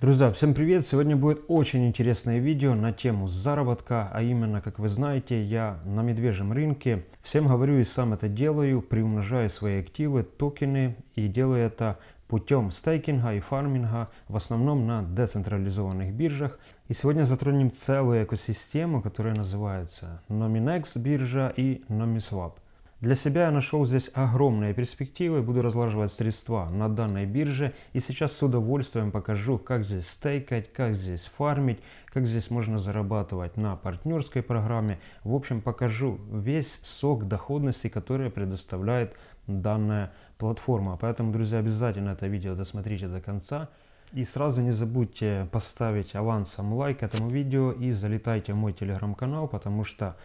Друзья, всем привет! Сегодня будет очень интересное видео на тему заработка, а именно, как вы знаете, я на медвежьем рынке. Всем говорю и сам это делаю, приумножаю свои активы, токены и делаю это путем стейкинга и фарминга, в основном на децентрализованных биржах. И сегодня затронем целую экосистему, которая называется Nominex биржа и NomiSwap. Для себя я нашел здесь огромные перспективы, буду разлаживать средства на данной бирже и сейчас с удовольствием покажу, как здесь стейкать, как здесь фармить, как здесь можно зарабатывать на партнерской программе. В общем, покажу весь сок доходности, который предоставляет данная платформа. Поэтому, друзья, обязательно это видео досмотрите до конца. И сразу не забудьте поставить авансом лайк этому видео и залетайте в мой телеграм-канал, потому что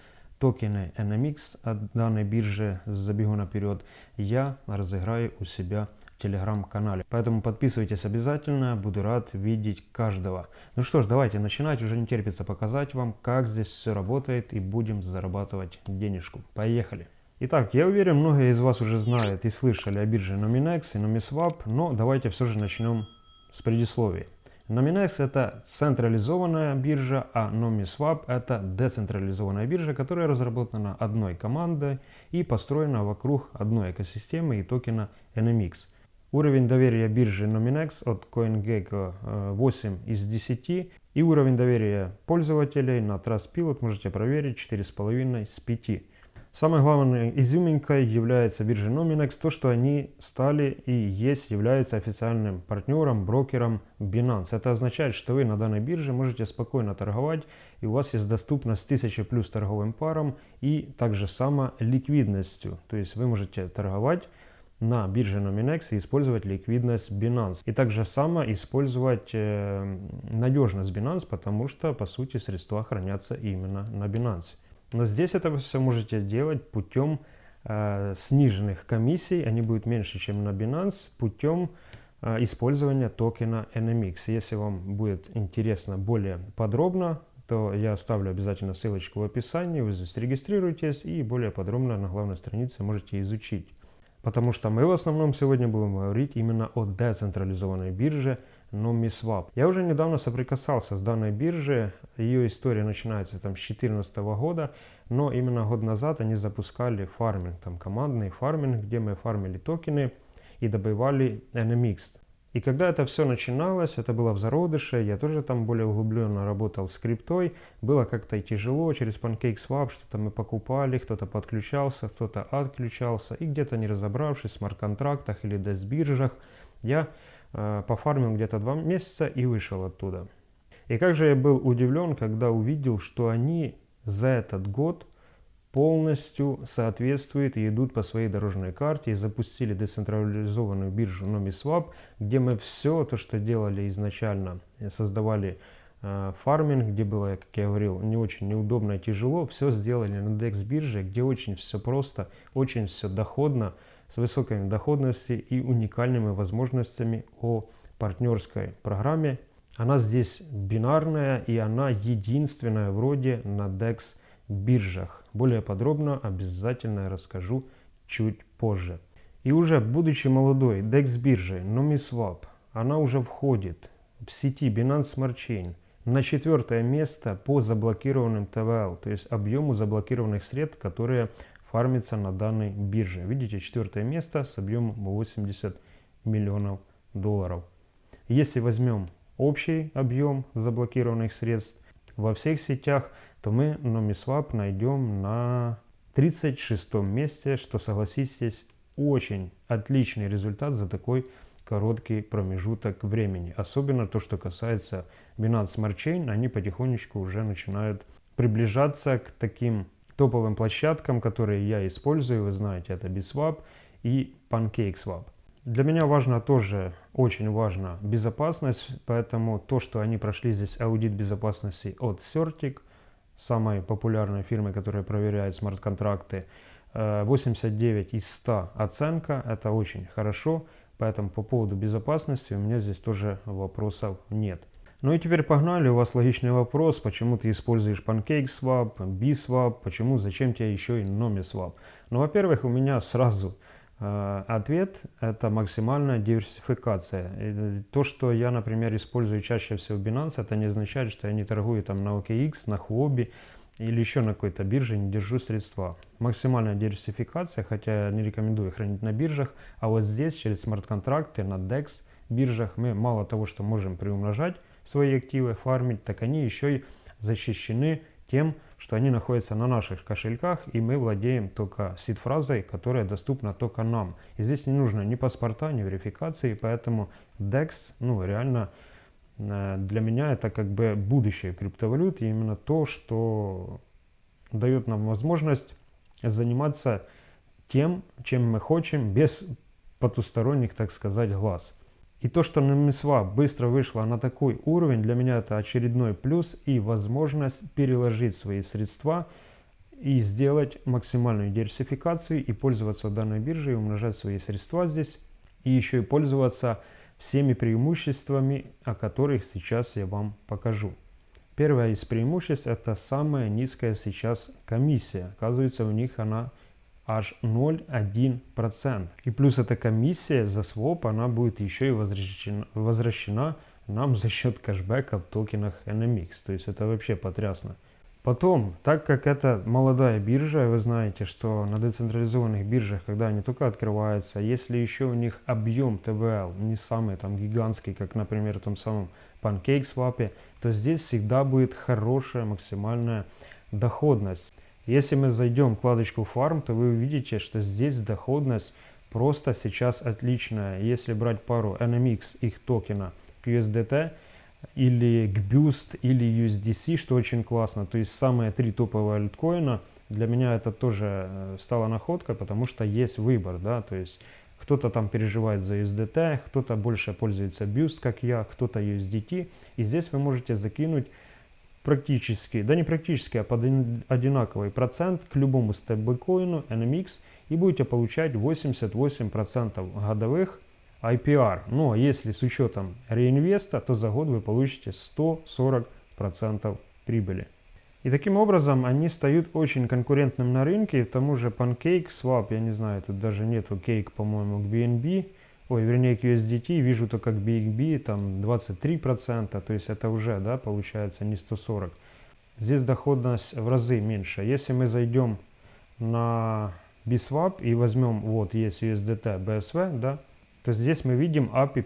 токены NMX от данной биржи с забегу наперед я разыграю у себя в телеграм-канале. Поэтому подписывайтесь обязательно, буду рад видеть каждого. Ну что ж, давайте начинать, уже не терпится показать вам, как здесь все работает и будем зарабатывать денежку. Поехали! Итак, я уверен, многие из вас уже знают и слышали о бирже Nominex и Nomiswap, но давайте все же начнем с предисловия. Nominex это централизованная биржа, а NomiSwap это децентрализованная биржа, которая разработана одной командой и построена вокруг одной экосистемы и токена NMX. Уровень доверия биржи Nominex от CoinGecko 8 э, из 10 и уровень доверия пользователей на Trustpilot можете проверить 4,5 из 5. Самой главной изюминкой является биржа Nominex то, что они стали и есть, являются официальным партнером, брокером Binance. Это означает, что вы на данной бирже можете спокойно торговать и у вас есть доступность 1000 плюс торговым парам и также само ликвидностью. То есть вы можете торговать на бирже Nominex и использовать ликвидность Binance. И также само использовать э, надежность Binance, потому что по сути средства хранятся именно на Binance. Но здесь это вы все можете делать путем э, сниженных комиссий, они будут меньше, чем на Binance, путем э, использования токена NMX. Если вам будет интересно более подробно, то я оставлю обязательно ссылочку в описании, вы здесь регистрируйтесь и более подробно на главной странице можете изучить. Потому что мы в основном сегодня будем говорить именно о децентрализованной бирже, NomiSwap. Я уже недавно соприкасался с данной биржей, ее история начинается там с 2014 года, но именно год назад они запускали фарминг, там командный фарминг, где мы фармили токены и добывали NMX. И когда это все начиналось, это было в зародыше, я тоже там более углубленно работал с криптой, было как-то тяжело, через PancakeSwap что-то мы покупали, кто-то подключался, кто-то отключался, и где-то не разобравшись в смарт-контрактах или дес-биржах, я пофармил где-то два месяца и вышел оттуда. И как же я был удивлен, когда увидел, что они за этот год полностью соответствуют и идут по своей дорожной карте и запустили децентрализованную биржу NomiSwap, где мы все то, что делали изначально, создавали э, фарминг, где было, как я говорил, не очень неудобно и тяжело, все сделали на DEX бирже, где очень все просто, очень все доходно, с высокой доходностью и уникальными возможностями о партнерской программе. Она здесь бинарная и она единственная вроде на DEX биржах. Более подробно обязательно расскажу чуть позже. И уже будучи молодой DEX биржей NomiSwap, она уже входит в сети Binance Smart Chain на четвертое место по заблокированным ТВЛ, то есть объему заблокированных средств, которые фармится на данной бирже. Видите, четвертое место с объемом 80 миллионов долларов. Если возьмем общий объем заблокированных средств во всех сетях, то мы NomiSwap найдем на 36 месте, что, согласитесь, очень отличный результат за такой короткий промежуток времени. Особенно то, что касается Binance Smart Chain, они потихонечку уже начинают приближаться к таким топовым площадкам, которые я использую, вы знаете, это BitSwap и PancakeSwap. Для меня важно тоже, очень важно безопасность, поэтому то, что они прошли здесь аудит безопасности от Certic, самой популярной фирмы, которая проверяет смарт-контракты, 89 э, из 100 оценка, это очень хорошо, поэтому по поводу безопасности у меня здесь тоже вопросов нет. Ну и теперь погнали, у вас логичный вопрос, почему ты используешь PancakeSwap, BSwap, почему, зачем тебе еще и NomiSwap. Ну, во-первых, у меня сразу Э, ответ – это максимальная диверсификация. И то, что я, например, использую чаще всего Binance, это не означает, что я не торгую там на OKX, на Huobi или еще на какой-то бирже, не держу средства. Максимальная диверсификация, хотя я не рекомендую хранить на биржах, а вот здесь через смарт-контракты на DEX биржах мы мало того, что можем приумножать свои активы, фармить, так они еще и защищены тем, что они находятся на наших кошельках, и мы владеем только сид-фразой, которая доступна только нам. И здесь не нужно ни паспорта, ни верификации, поэтому DEX, ну, реально э, для меня это как бы будущее криптовалют, и именно то, что дает нам возможность заниматься тем, чем мы хотим, без потусторонних, так сказать, глаз. И то, что NumSwap быстро вышла на такой уровень, для меня это очередной плюс и возможность переложить свои средства и сделать максимальную диверсификацию и пользоваться данной биржей, умножать свои средства здесь и еще и пользоваться всеми преимуществами, о которых сейчас я вам покажу. Первое из преимуществ это самая низкая сейчас комиссия. Оказывается, у них она аж 0,1%. И плюс эта комиссия за своп, она будет еще и возвращена, возвращена нам за счет кэшбэка в токенах NMX. То есть это вообще потрясно. Потом, так как это молодая биржа, вы знаете, что на децентрализованных биржах, когда они только открываются, если еще у них объем ТВЛ не самый там гигантский, как, например, в том самом PancakeSwap, то здесь всегда будет хорошая максимальная доходность. Если мы зайдем в вкладочку Farm, то вы увидите, что здесь доходность просто сейчас отличная. Если брать пару NMX их токена к USDT или к Boost или USDC, что очень классно, то есть самые три топовые альткоина, для меня это тоже э, стала находка, потому что есть выбор, да, то есть кто-то там переживает за USDT, кто-то больше пользуется Boost, как я, кто-то USDT, и здесь вы можете закинуть практически, да не практически, а под одинаковый процент к любому стейблкоину NMX и будете получать 88% годовых IPR. Ну а если с учетом реинвеста, то за год вы получите 140% прибыли. И таким образом они стают очень конкурентным на рынке. К тому же Pancake, Swap, я не знаю, тут даже нету Cake, по-моему, к BNB ой, вернее, к USDT вижу только к BXB там 23%, то есть это уже, да, получается не 140. Здесь доходность в разы меньше. Если мы зайдем на BSwap и возьмем, вот есть USDT, BSV, да, то здесь мы видим API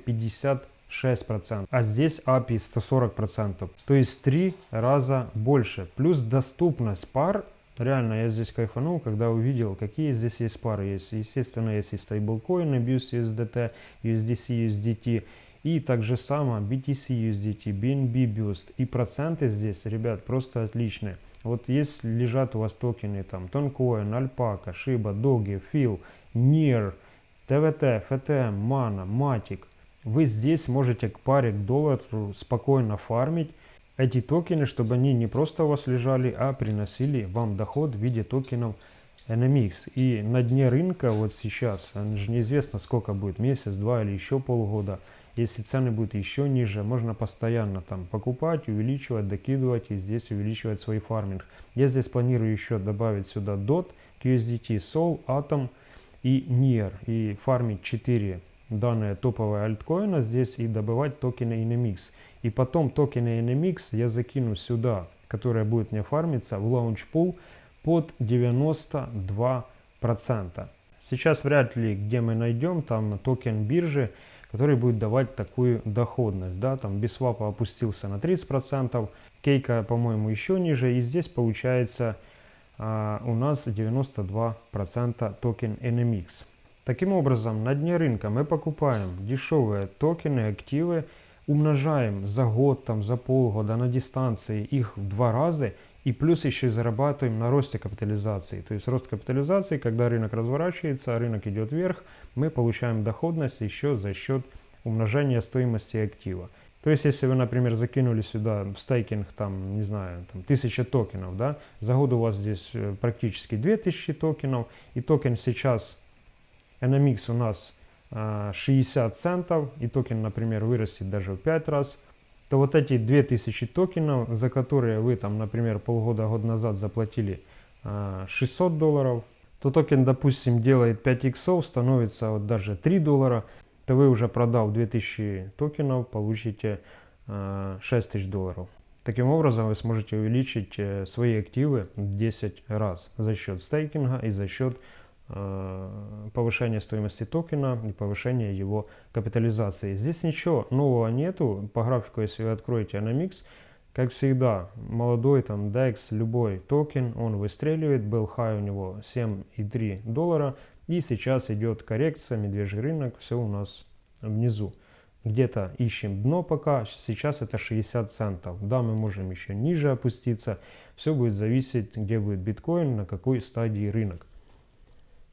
56%, а здесь API 140%, то есть в 3 раза больше. Плюс доступность пар Реально, я здесь кайфанул, когда увидел, какие здесь есть пары. Есть, естественно, есть и стейблкоины, BUS USDT, USDC, USDT. И также само BTC USDT, BNB Boost. И проценты здесь, ребят, просто отличные. Вот есть лежат у вас токены, там, Toncoin, Alpaca, Shiba, Doge, Phil, NIR, TVT, FTM, Mana, Matic. Вы здесь можете к паре к доллару спокойно фармить эти токены, чтобы они не просто у вас лежали, а приносили вам доход в виде токенов NMX. И на дне рынка вот сейчас, же неизвестно сколько будет, месяц, два или еще полгода, если цены будут еще ниже, можно постоянно там покупать, увеличивать, докидывать и здесь увеличивать свой фарминг. Я здесь планирую еще добавить сюда DOT, QSDT, SOL, Atom и NIR и фармить 4 данные топовые альткоина здесь и добывать токены NMX. И потом токены NMX я закину сюда, которая будет мне фармиться в Launch Pool под 92%. Сейчас вряд ли где мы найдем там токен биржи, который будет давать такую доходность. Да? Там Biswap опустился на 30%, Cake, по-моему, еще ниже. И здесь получается а, у нас 92% токен NMX. Таким образом, на дне рынка мы покупаем дешевые токены, активы, умножаем за год, там, за полгода на дистанции их в два раза, и плюс еще и зарабатываем на росте капитализации. То есть рост капитализации, когда рынок разворачивается, рынок идет вверх, мы получаем доходность еще за счет умножения стоимости актива. То есть, если вы, например, закинули сюда в стейкинг, там, не знаю, там, 1000 токенов, да, за год у вас здесь э, практически 2000 токенов, и токен сейчас NMX у нас 60 а, центов, и токен, например, вырастет даже в 5 раз, то вот эти 2000 токенов, за которые вы там, например, полгода, год назад заплатили 600 а, долларов, то токен, допустим, делает 5 иксов, становится вот даже 3 доллара, то вы уже продав 2000 токенов, получите 6 тысяч долларов. Таким образом, вы сможете увеличить э, свои активы в 10 раз за счет стейкинга и за счет э, повышения стоимости токена и повышения его капитализации. Здесь ничего нового нету. По графику, если вы откроете NMX, как всегда, молодой там DEX, любой токен, он выстреливает. Был хай у него 7,3 доллара. И сейчас идет коррекция, медвежий рынок, все у нас внизу где-то ищем дно пока, сейчас это 60 центов. Да, мы можем еще ниже опуститься, все будет зависеть, где будет биткоин, на какой стадии рынок.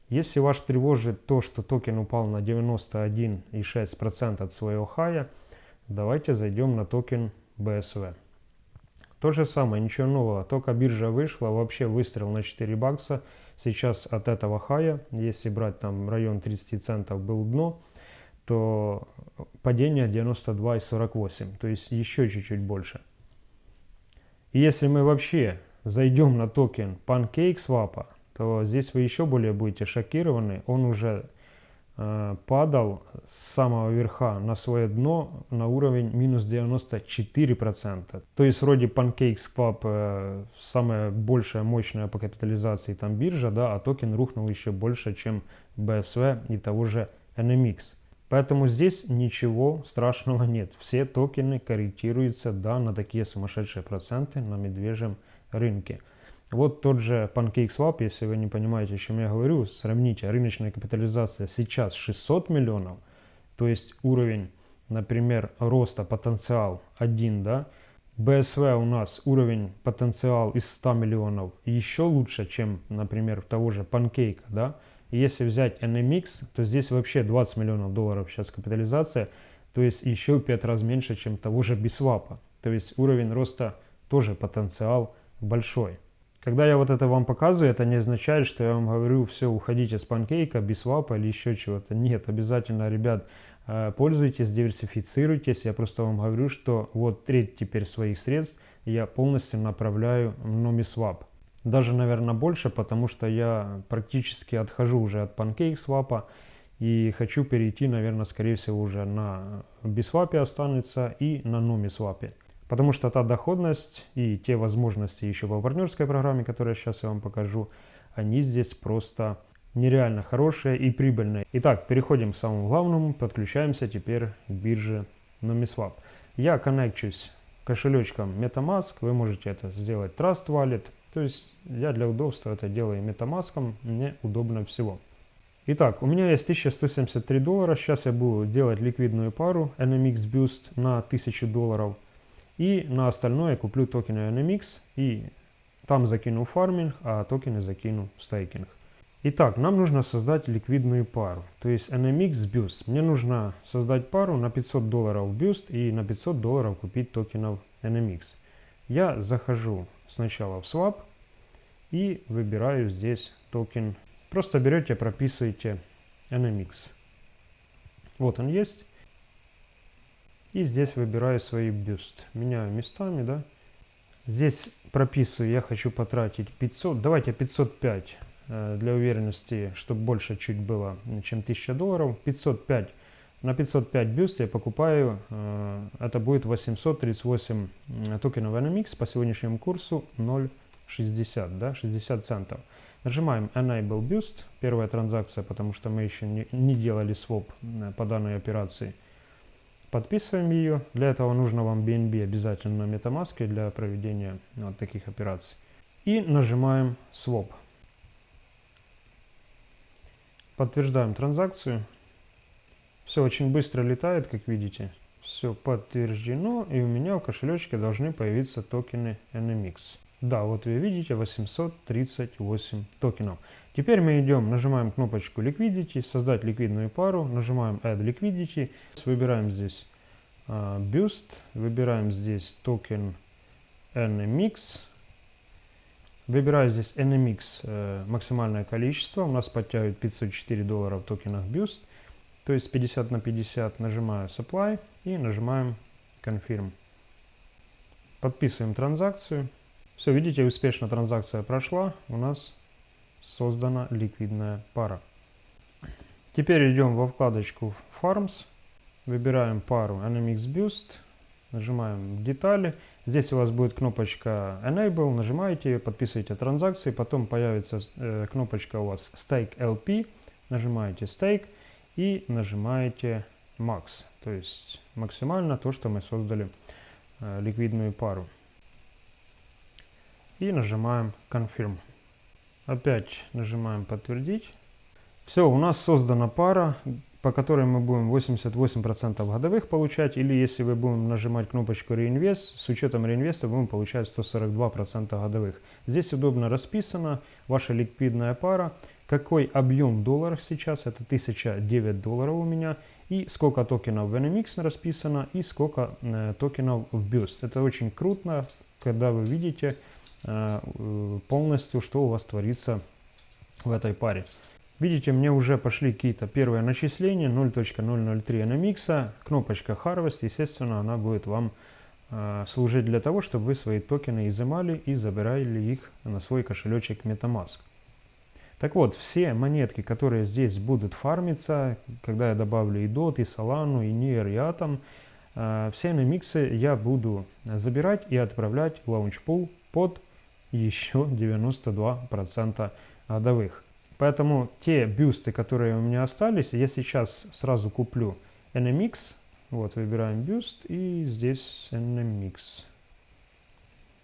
Если вас тревожит то, что токен упал на 91,6% от своего хая, давайте зайдем на токен BSV. То же самое, ничего нового, только биржа вышла, вообще выстрел на 4 бакса. Сейчас от этого хая, если брать там район 30 центов был дно, то падение 92,48, то есть еще чуть-чуть больше. И если мы вообще зайдем на токен PancakeSwap, то здесь вы еще более будете шокированы. Он уже э, падал с самого верха на свое дно на уровень минус 94%. То есть вроде PancakeSwap э, самая большая, мощная по капитализации там биржа, да, а токен рухнул еще больше, чем BSV и того же NMX. Поэтому здесь ничего страшного нет. Все токены корректируются да, на такие сумасшедшие проценты на медвежьем рынке. Вот тот же PancakeSwap, если вы не понимаете, о чем я говорю, сравните, рыночная капитализация сейчас 600 миллионов, то есть уровень, например, роста потенциал 1, да, BSV у нас уровень потенциал из 100 миллионов еще лучше, чем, например, того же Pancake, да, если взять NMX, то здесь вообще 20 миллионов долларов сейчас капитализация, то есть еще 5 раз меньше, чем того же Бисвапа. То есть уровень роста тоже потенциал большой. Когда я вот это вам показываю, это не означает, что я вам говорю, все, уходите с панкейка, бисвапа или еще чего-то. Нет, обязательно, ребят, э, пользуйтесь, диверсифицируйтесь. Я просто вам говорю, что вот треть теперь своих средств я полностью направляю в NomiSwap. Даже, наверное, больше, потому что я практически отхожу уже от PancakeSwap и хочу перейти, наверное, скорее всего, уже на Biswap останется и на NomiSwap. Потому что та доходность и те возможности еще по партнерской программе, которую сейчас я вам покажу, они здесь просто нереально хорошие и прибыльные. Итак, переходим к самому главному, подключаемся теперь к бирже NomiSwap. Я коннекчусь кошелечком MetaMask, вы можете это сделать Trust Wallet, то есть я для удобства это делаю метамаском, мне удобно всего. Итак, у меня есть 1173 доллара, сейчас я буду делать ликвидную пару NMX Boost на 1000 долларов. И на остальное куплю токены NMX и там закину фарминг, а токены закину стейкинг. Итак, нам нужно создать ликвидную пару, то есть NMX BUSD. Мне нужно создать пару на 500 долларов BUSD и на 500 долларов купить токенов NMX. Я захожу сначала в Swap, и выбираю здесь токен. Просто берете, прописываете NMX. Вот он есть. И здесь выбираю свои BUSD. Меняю местами, да. Здесь прописываю, я хочу потратить 500, давайте 505 э, для уверенности, чтобы больше чуть было, чем 1000 долларов. 505 на 505 бюст я покупаю, э, это будет 838 токенов NMX по сегодняшнему курсу 0. 60, да, 60 центов. Нажимаем Enable Boost, первая транзакция, потому что мы еще не, не делали своп э, по данной операции. Подписываем ее. Для этого нужно вам BNB обязательно на MetaMask для проведения вот таких операций. И нажимаем Swap. Подтверждаем транзакцию. Все очень быстро летает, как видите. Все подтверждено, и у меня в кошелечке должны появиться токены NMX. Да, вот вы видите 838 токенов. Теперь мы идем, нажимаем кнопочку Liquidity, создать ликвидную пару, нажимаем Add Liquidity, выбираем здесь uh, Boost, выбираем здесь токен NMX, выбираю здесь NMX uh, максимальное количество, у нас подтягивает 504 доллара в токенах Boost, то есть 50 на 50, нажимаю Supply и нажимаем Confirm. Подписываем транзакцию. Все, видите, успешно транзакция прошла. У нас создана ликвидная пара. Теперь идем во вкладочку Farms, выбираем пару NMX Boost, нажимаем детали. Здесь у вас будет кнопочка Enable, нажимаете подписываете транзакции, потом появится э, кнопочка у вас Stake LP, нажимаете Stake и нажимаете Max, то есть максимально то, что мы создали э, ликвидную пару. И нажимаем Confirm. Опять нажимаем подтвердить. Все, у нас создана пара, по которой мы будем 88% годовых получать, или если вы будем нажимать кнопочку реинвест, с учетом реинвеста будем получать 142% годовых. Здесь удобно расписано, ваша ликвидная пара, какой объем долларов сейчас, это 1009 долларов у меня, и сколько токенов в NMX расписано, и сколько э, токенов в Boost. Это очень круто, когда вы видите, полностью, что у вас творится в этой паре. Видите, мне уже пошли какие-то первые начисления 0.003 NMX, кнопочка Harvest, естественно, она будет вам э, служить для того, чтобы вы свои токены изымали и забирали их на свой кошелечек MetaMask. Так вот, все монетки, которые здесь будут фармиться, когда я добавлю и DOT, и Solana, и NIR, и Atom, э, все NMX я буду забирать и отправлять в Launchpool под еще 92% годовых. Поэтому те бюсты, которые у меня остались, я сейчас сразу куплю NMX. Вот, выбираем бюст и здесь NMX.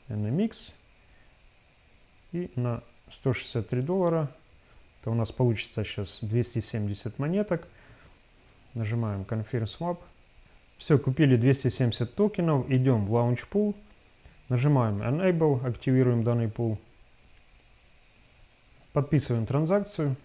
NMX. И на 163 доллара, то у нас получится сейчас 270 монеток. Нажимаем Confirm Swap. Все, купили 270 токенов, идем в Launch Pool. Нажимаем Enable, активируем данный пул. Подписываем транзакцию.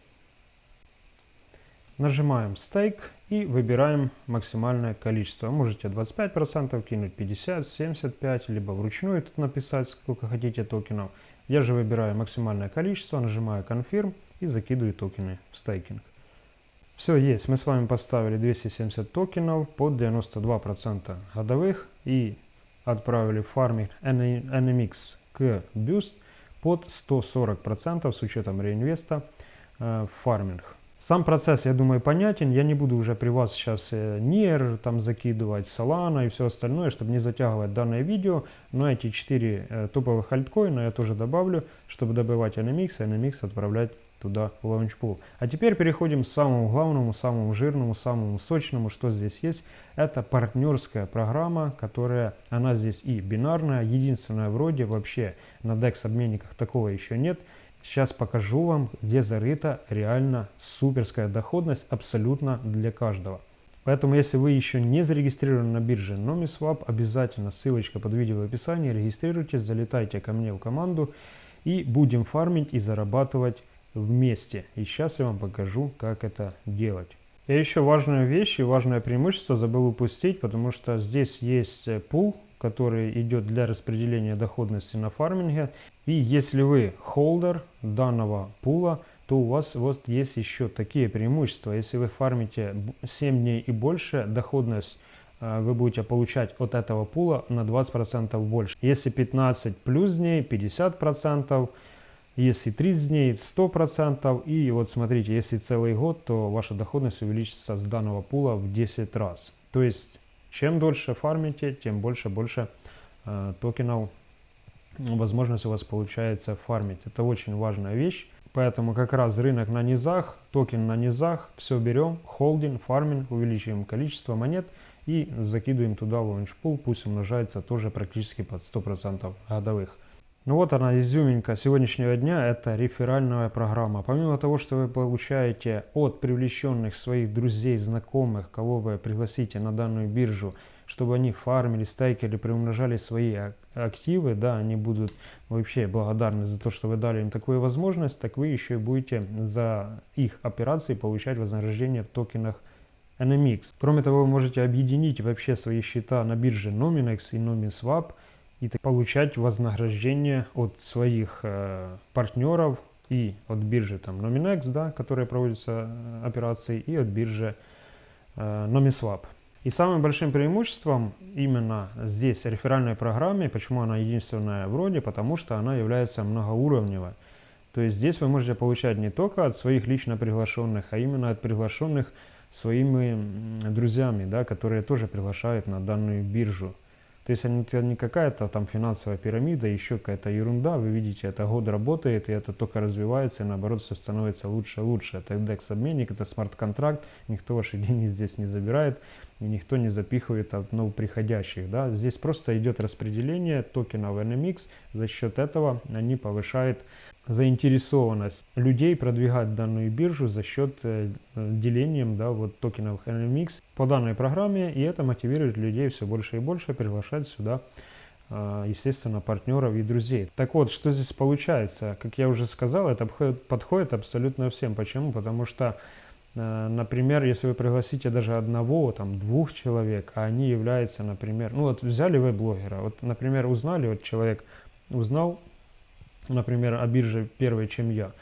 Нажимаем Stake и выбираем максимальное количество. Можете 25% кинуть, 50, 75, либо вручную тут написать, сколько хотите токенов. Я же выбираю максимальное количество, нажимаю Confirm и закидываю токены в стейкинг. Все есть, мы с вами поставили 270 токенов под 92% годовых и отправили фарминг NMX к Boost под 140% с учетом реинвеста э, в фарминг. Сам процесс, я думаю, понятен. Я не буду уже при вас сейчас э, NIR там закидывать, Solana и все остальное, чтобы не затягивать данное видео. Но эти 4 э, топовых альткоина я тоже добавлю, чтобы добывать NMX, NMX отправлять туда в лаунчпул. А теперь переходим к самому главному, самому жирному, самому сочному, что здесь есть. Это партнерская программа, которая, она здесь и бинарная, единственная вроде, вообще на DEX обменниках такого еще нет. Сейчас покажу вам, где зарыта реально суперская доходность абсолютно для каждого. Поэтому, если вы еще не зарегистрированы на бирже NomiSwap, обязательно ссылочка под видео в описании, регистрируйтесь, залетайте ко мне в команду и будем фармить и зарабатывать вместе. И сейчас я вам покажу, как это делать. И еще важная вещь и важное преимущество забыл упустить, потому что здесь есть э, пул, который идет для распределения доходности на фарминге. И если вы холдер данного пула, то у вас вот есть еще такие преимущества. Если вы фармите 7 дней и больше, доходность э, вы будете получать от этого пула на 20% больше. Если 15 плюс дней, 50%. Если 30 дней 100%. И вот смотрите, если целый год, то ваша доходность увеличится с данного пула в 10 раз. То есть, чем дольше фармите, тем больше-больше э, токенов возможность у вас получается фармить. Это очень важная вещь. Поэтому как раз рынок на низах, токен на низах, все берем, холдим, фармим, увеличиваем количество монет и закидываем туда launchpool, пусть умножается тоже практически под 100% годовых. Ну вот она, изюминка сегодняшнего дня, это реферальная программа. Помимо того, что вы получаете от привлеченных своих друзей, знакомых, кого вы пригласите на данную биржу, чтобы они фармили, стейкали, приумножали свои активы, да, они будут вообще благодарны за то, что вы дали им такую возможность, так вы еще и будете за их операции получать вознаграждение в токенах NMX. Кроме того, вы можете объединить вообще свои счета на бирже Nominex и NominSwap – и получать вознаграждение от своих э, партнеров и от биржи там Nominex, да, которые проводятся э, операции, и от биржи э, NomiSwap. И самым большим преимуществом именно здесь реферальной программе, почему она единственная вроде, потому что она является многоуровневой. То есть здесь вы можете получать не только от своих лично приглашенных, а именно от приглашенных своими друзьями, да, которые тоже приглашают на данную биржу. То есть это не какая-то там финансовая пирамида, еще какая-то ерунда. Вы видите, это год работает, и это только развивается, и наоборот все становится лучше и лучше. Это индекс-обменник, это смарт-контракт, никто ваши деньги здесь не забирает, и никто не запихивает от новоприходящих. Да? Здесь просто идет распределение токенов NMX, за счет этого они повышают заинтересованность людей продвигать данную биржу за счет э, делением да, вот, токенов NMX по данной программе, и это мотивирует людей все больше и больше приглашать сюда, э, естественно, партнеров и друзей. Так вот, что здесь получается? Как я уже сказал, это подходит абсолютно всем. Почему? Потому что, э, например, если вы пригласите даже одного, там, двух человек, а они являются, например, ну вот взяли вы блогера, вот, например, узнали, вот человек узнал например, о бирже первой, чем я.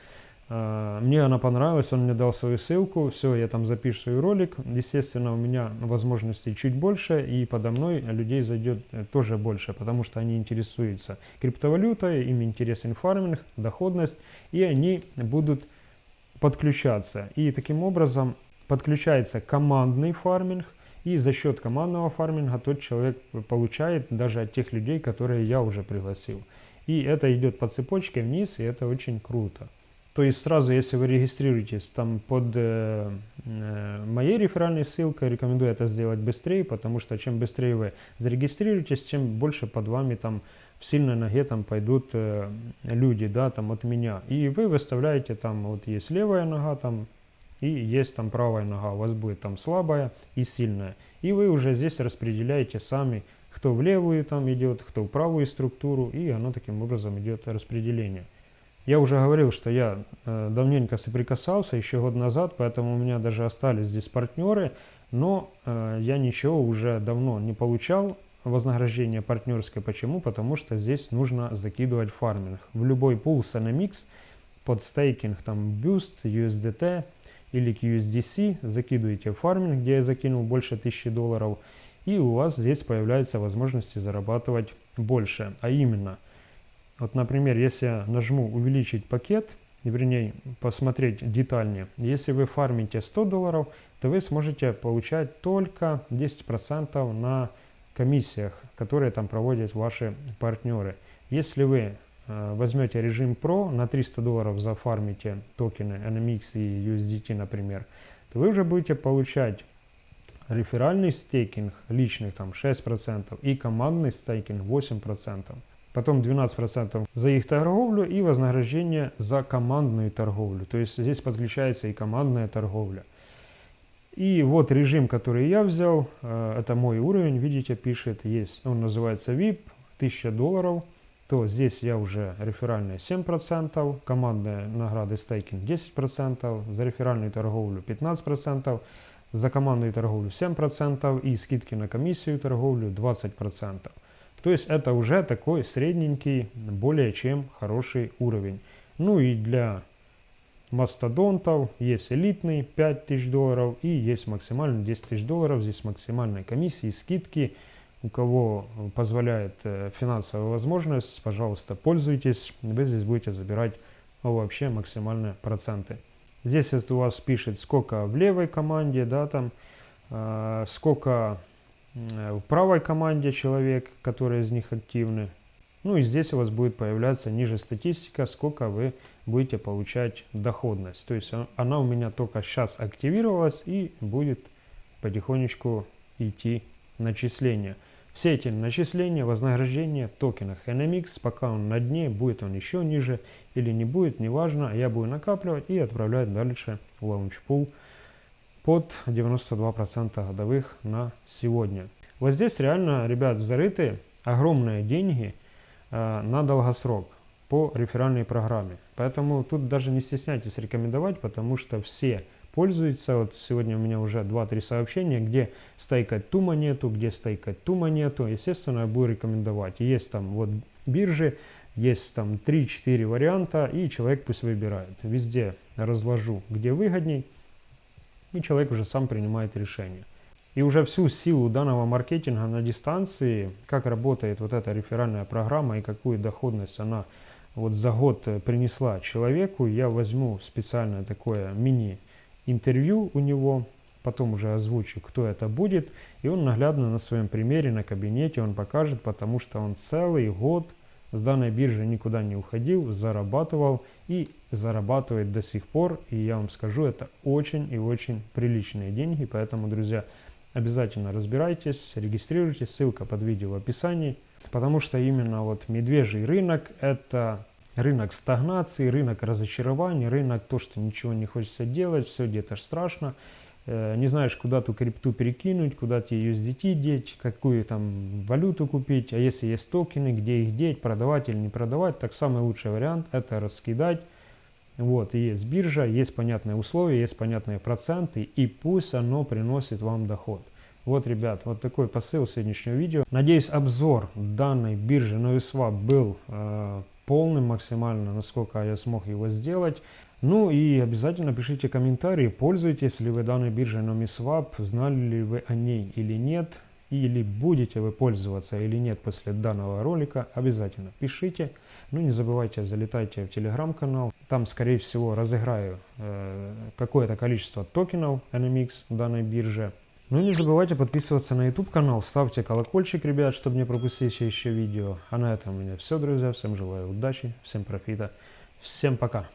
А, мне она понравилась, он мне дал свою ссылку, все, я там запишу свой ролик. Естественно, у меня возможностей чуть больше, и подо мной людей зайдет э, тоже больше, потому что они интересуются криптовалютой, им интересен фарминг, доходность, и они будут подключаться. И таким образом подключается командный фарминг, и за счет командного фарминга тот человек получает даже от тех людей, которые я уже пригласил. И это идет по цепочке вниз, и это очень круто. То есть сразу, если вы регистрируетесь там под э, э, моей реферальной ссылкой, рекомендую это сделать быстрее, потому что чем быстрее вы зарегистрируетесь, тем больше под вами там в сильной ноге там пойдут э, люди, да, там от меня. И вы выставляете там, вот есть левая нога там, и есть там правая нога, у вас будет там слабая и сильная. И вы уже здесь распределяете сами, кто в левую там идет, кто в правую структуру, и оно таким образом идет распределение. Я уже говорил, что я э, давненько соприкасался, еще год назад, поэтому у меня даже остались здесь партнеры, но э, я ничего уже давно не получал вознаграждение партнерское. Почему? Потому что здесь нужно закидывать фарминг. В любой пул NMX под стейкинг, там Boost, USDT или USDC закидываете фарминг, где я закинул больше 1000 долларов – и у вас здесь появляются возможности зарабатывать больше. А именно, вот, например, если я нажму увеличить пакет, вернее, посмотреть детальнее, если вы фармите 100 долларов, то вы сможете получать только 10% на комиссиях, которые там проводят ваши партнеры. Если вы э, возьмете режим Pro, на 300 долларов зафармите токены NMX и USDT, например, то вы уже будете получать реферальный стейкинг личных там 6% и командный стейкинг 8%. Потом 12% за их торговлю и вознаграждение за командную торговлю. То есть здесь подключается и командная торговля. И вот режим, который я взял, э, это мой уровень, видите, пишет, есть, он называется VIP, 1000 долларов, то здесь я уже реферальные 7%, командные награды стейкинг 10%, за реферальную торговлю 15%, за командную торговлю 7% и скидки на комиссию торговлю 20%. То есть это уже такой средненький, более чем хороший уровень. Ну и для мастодонтов есть элитный 5000 долларов и есть максимальный 10 тысяч долларов. Здесь максимальная комиссия и скидки. У кого позволяет э, финансовая возможность, пожалуйста, пользуйтесь. Вы здесь будете забирать вообще максимальные проценты. Здесь у вас пишет, сколько в левой команде, да, там, э, сколько в правой команде человек, которые из них активны. Ну и здесь у вас будет появляться ниже статистика, сколько вы будете получать доходность. То есть она у меня только сейчас активировалась и будет потихонечку идти начисление. Все эти начисления, вознаграждения в токенах NMX, пока он на дне, будет он еще ниже или не будет, неважно, я буду накапливать и отправлять дальше в лаунчпул под 92% годовых на сегодня. Вот здесь реально, ребят, зарыты огромные деньги э, на долгосрок по реферальной программе. Поэтому тут даже не стесняйтесь рекомендовать, потому что все пользуется. Вот сегодня у меня уже 2-3 сообщения, где стейкать ту монету, где стейкать ту монету. Естественно, я буду рекомендовать. Есть там вот биржи, есть там 3-4 варианта, и человек пусть выбирает. Везде разложу, где выгодней, и человек уже сам принимает решение. И уже всю силу данного маркетинга на дистанции, как работает вот эта реферальная программа и какую доходность она вот за год принесла человеку, я возьму специальное такое мини-интервью у него, потом уже озвучу, кто это будет, и он наглядно на своем примере, на кабинете он покажет, потому что он целый год с данной биржи никуда не уходил, зарабатывал и зарабатывает до сих пор. И я вам скажу, это очень и очень приличные деньги. Поэтому, друзья, обязательно разбирайтесь, регистрируйтесь, ссылка под видео в описании. Потому что именно вот медвежий рынок – это рынок стагнации, рынок разочарований, рынок то, что ничего не хочется делать, все где-то страшно. Э, не знаешь, куда ту крипту перекинуть, куда тебе USDT деть, какую там валюту купить, а если есть токены, где их деть, продавать или не продавать, так самый лучший вариант это раскидать. Вот, и есть биржа, есть понятные условия, есть понятные проценты, и пусть оно приносит вам доход. Вот, ребят, вот такой посыл сегодняшнего видео. Надеюсь, обзор данной биржи NoviSwap был э, полным максимально, насколько я смог его сделать. Ну и обязательно пишите комментарии, пользуетесь ли вы данной биржей NomiSwap, знали ли вы о ней или нет, или будете вы пользоваться или нет после данного ролика, обязательно пишите. Ну не забывайте, залетайте в телеграм-канал, там скорее всего разыграю э, какое-то количество токенов NMX данной бирже. Ну и не забывайте подписываться на YouTube канал, ставьте колокольчик, ребят, чтобы не пропустить еще видео. А на этом у меня все, друзья. Всем желаю удачи, всем профита, всем пока.